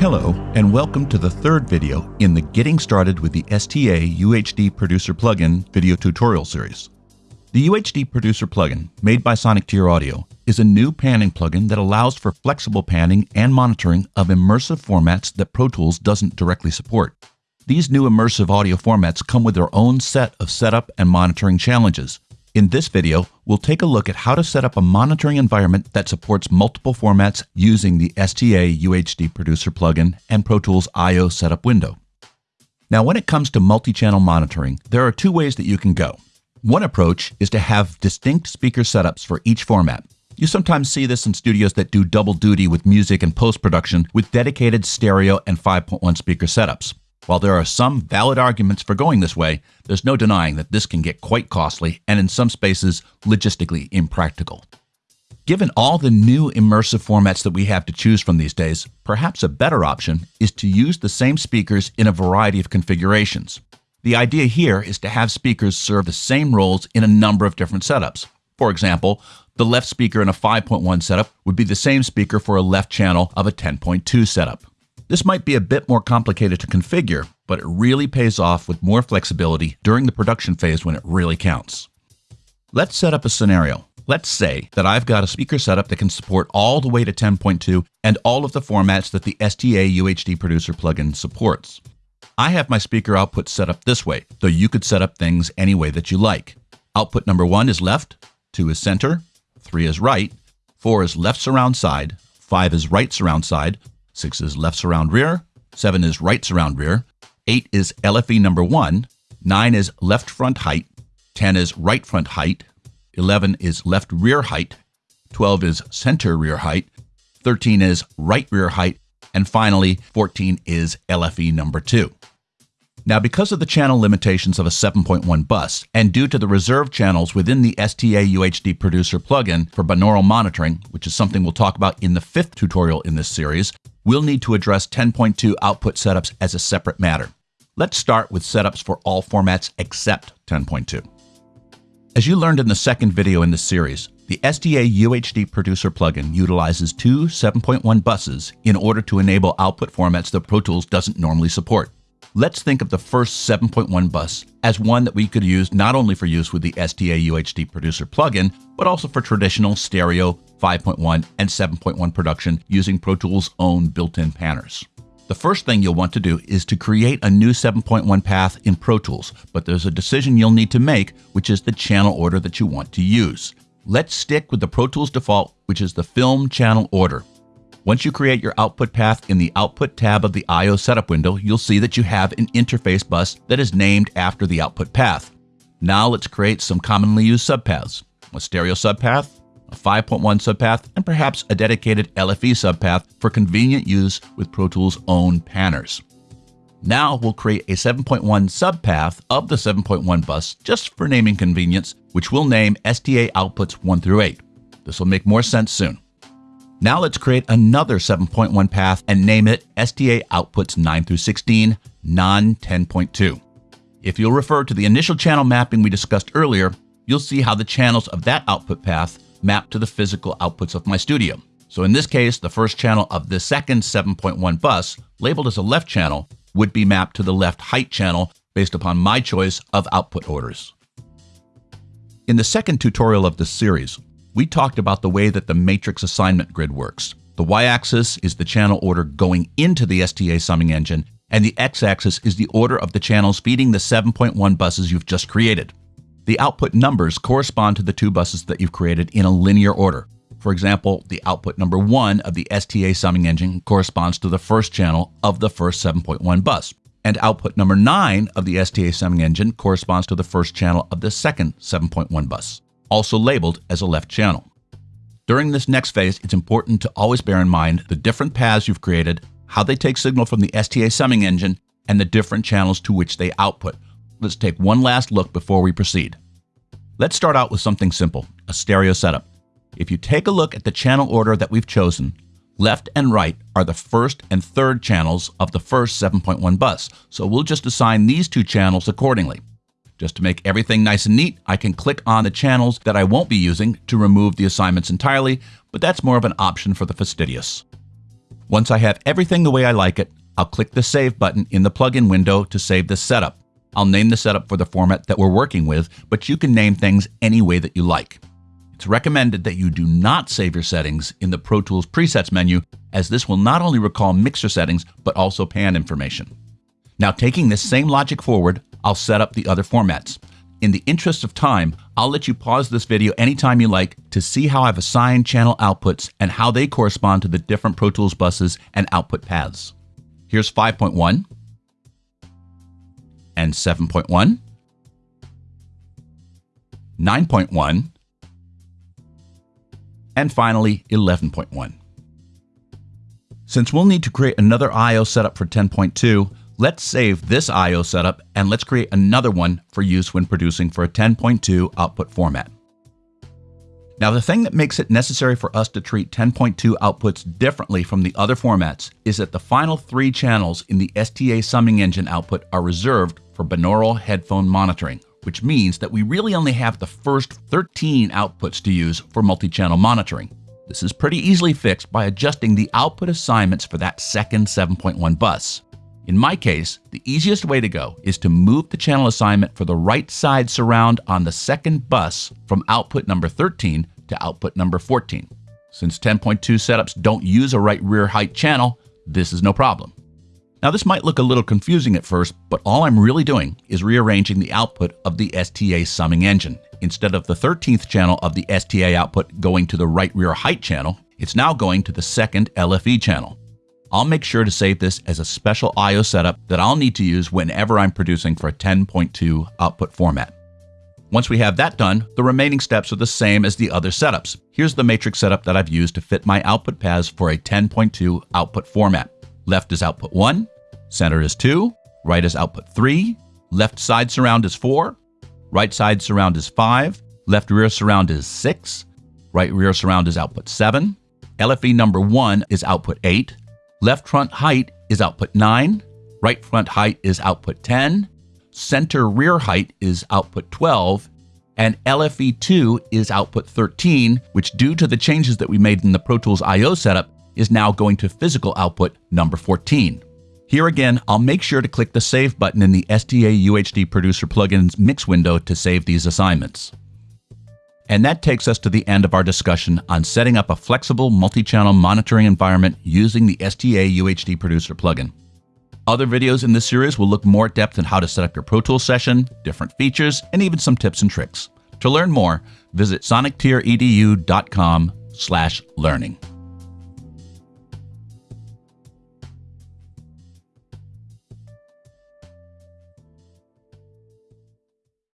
Hello, and welcome to the third video in the Getting Started with the STA UHD Producer plugin video tutorial series. The UHD Producer plugin, made by Sonic Tier Audio, is a new panning plugin that allows for flexible panning and monitoring of immersive formats that Pro Tools doesn't directly support. These new immersive audio formats come with their own set of setup and monitoring challenges, in this video, we'll take a look at how to set up a monitoring environment that supports multiple formats using the STA UHD Producer plugin and Pro Tools I.O. setup window. Now, when it comes to multi-channel monitoring, there are two ways that you can go. One approach is to have distinct speaker setups for each format. You sometimes see this in studios that do double duty with music and post-production with dedicated stereo and 5.1 speaker setups. While there are some valid arguments for going this way, there's no denying that this can get quite costly and in some spaces logistically impractical. Given all the new immersive formats that we have to choose from these days, perhaps a better option is to use the same speakers in a variety of configurations. The idea here is to have speakers serve the same roles in a number of different setups. For example, the left speaker in a 5.1 setup would be the same speaker for a left channel of a 10.2 setup. This might be a bit more complicated to configure, but it really pays off with more flexibility during the production phase when it really counts. Let's set up a scenario. Let's say that I've got a speaker setup that can support all the way to 10.2 and all of the formats that the STA UHD Producer plugin supports. I have my speaker output set up this way, though you could set up things any way that you like. Output number 1 is left, 2 is center, 3 is right, 4 is left surround side, 5 is right surround side, 6 is left surround rear, 7 is right surround rear, 8 is LFE number 1, 9 is left front height, 10 is right front height, 11 is left rear height, 12 is center rear height, 13 is right rear height, and finally 14 is LFE number 2. Now, because of the channel limitations of a 7.1 bus, and due to the reserved channels within the STA UHD Producer plugin for binaural monitoring, which is something we'll talk about in the fifth tutorial in this series, we'll need to address 10.2 output setups as a separate matter. Let's start with setups for all formats except 10.2. As you learned in the second video in this series, the STA UHD Producer plugin utilizes two 7.1 buses in order to enable output formats that Pro Tools doesn't normally support. Let's think of the first 7.1 bus as one that we could use not only for use with the STA UHD Producer plugin, but also for traditional stereo 5.1 and 7.1 production using Pro Tools' own built-in panners. The first thing you'll want to do is to create a new 7.1 path in Pro Tools, but there's a decision you'll need to make, which is the channel order that you want to use. Let's stick with the Pro Tools default, which is the film channel order. Once you create your output path in the Output tab of the I.O. setup window, you'll see that you have an interface bus that is named after the output path. Now let's create some commonly used subpaths. A stereo subpath, a 5.1 subpath, and perhaps a dedicated LFE subpath for convenient use with Pro Tools' own panners. Now we'll create a 7.1 subpath of the 7.1 bus just for naming convenience, which we'll name STA outputs 1 through 8. This will make more sense soon. Now let's create another 7.1 path and name it STA outputs 9 through 16, non 10.2. If you'll refer to the initial channel mapping we discussed earlier, you'll see how the channels of that output path map to the physical outputs of my studio. So in this case, the first channel of the second 7.1 bus, labeled as a left channel, would be mapped to the left height channel based upon my choice of output orders. In the second tutorial of this series, we talked about the way that the matrix assignment grid works. The y-axis is the channel order going into the STA summing engine, and the x-axis is the order of the channels feeding the 7.1 buses you've just created. The output numbers correspond to the two buses that you've created in a linear order. For example, the output number 1 of the STA summing engine corresponds to the first channel of the first 7.1 bus, and output number 9 of the STA summing engine corresponds to the first channel of the second 7.1 bus also labeled as a left channel. During this next phase, it's important to always bear in mind the different paths you've created, how they take signal from the STA summing engine, and the different channels to which they output. Let's take one last look before we proceed. Let's start out with something simple, a stereo setup. If you take a look at the channel order that we've chosen, left and right are the first and third channels of the first 7.1 bus, so we'll just assign these two channels accordingly. Just to make everything nice and neat, I can click on the channels that I won't be using to remove the assignments entirely, but that's more of an option for the fastidious. Once I have everything the way I like it, I'll click the Save button in the plugin window to save the setup. I'll name the setup for the format that we're working with, but you can name things any way that you like. It's recommended that you do not save your settings in the Pro Tools presets menu, as this will not only recall mixer settings, but also pan information. Now, taking this same logic forward, I'll set up the other formats. In the interest of time, I'll let you pause this video anytime you like to see how I've assigned channel outputs and how they correspond to the different Pro Tools buses and output paths. Here's 5.1 and 7.1, 9.1, and finally 11.1. Since we'll need to create another I.O. setup for 10.2, let's save this I.O. setup and let's create another one for use when producing for a 10.2 output format. Now the thing that makes it necessary for us to treat 10.2 outputs differently from the other formats is that the final three channels in the STA summing engine output are reserved for binaural headphone monitoring, which means that we really only have the first 13 outputs to use for multi-channel monitoring. This is pretty easily fixed by adjusting the output assignments for that second 7.1 bus. In my case, the easiest way to go is to move the channel assignment for the right side surround on the second bus from output number 13 to output number 14. Since 10.2 setups don't use a right rear height channel, this is no problem. Now this might look a little confusing at first, but all I'm really doing is rearranging the output of the STA summing engine. Instead of the 13th channel of the STA output going to the right rear height channel, it's now going to the second LFE channel. I'll make sure to save this as a special I.O. setup that I'll need to use whenever I'm producing for a 10.2 output format. Once we have that done, the remaining steps are the same as the other setups. Here's the matrix setup that I've used to fit my output paths for a 10.2 output format. Left is output 1, center is 2, right is output 3, left side surround is 4, right side surround is 5, left rear surround is 6, right rear surround is output 7, LFE number 1 is output 8, left front height is output 9, right front height is output 10, center rear height is output 12, and LFE2 is output 13, which due to the changes that we made in the Pro Tools I.O. setup is now going to physical output number 14. Here again, I'll make sure to click the Save button in the STA UHD Producer plugin's mix window to save these assignments. And that takes us to the end of our discussion on setting up a flexible multi-channel monitoring environment using the STA UHD Producer plugin. Other videos in this series will look more depth in how to set up your Pro Tools session, different features, and even some tips and tricks. To learn more, visit sonictiredu.com slash learning.